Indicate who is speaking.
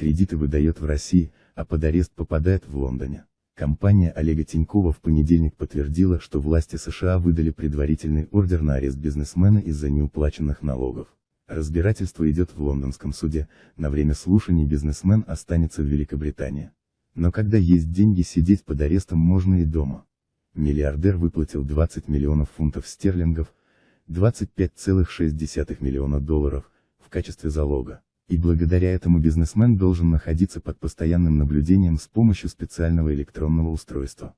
Speaker 1: кредиты выдает в России, а под арест попадает в Лондоне. Компания Олега Тинькова в понедельник подтвердила, что власти США выдали предварительный ордер на арест бизнесмена из-за неуплаченных налогов. Разбирательство идет в лондонском суде, на время слушаний бизнесмен останется в Великобритании. Но когда есть деньги сидеть под арестом можно и дома. Миллиардер выплатил 20 миллионов фунтов стерлингов, 25,6 миллиона долларов, в качестве залога. И благодаря этому бизнесмен должен находиться под постоянным наблюдением с помощью специального электронного устройства.